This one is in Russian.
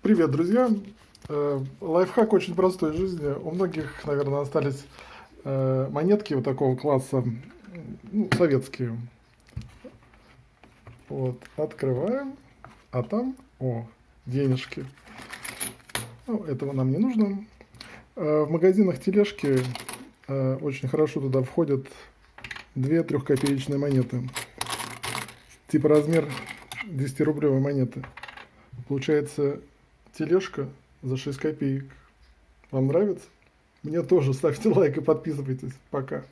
Привет, друзья! Э, Лайфхак очень простой в жизни. У многих, наверное, остались э, монетки вот такого класса, ну, советские. Вот, открываем, а там, о, денежки. Ну, этого нам не нужно. Э, В магазинах тележки очень хорошо туда входят две трехкопеечные монеты. Типа размер 10-рублевой монеты. Получается тележка за 6 копеек. Вам нравится? Мне тоже. Ставьте лайк и подписывайтесь. Пока.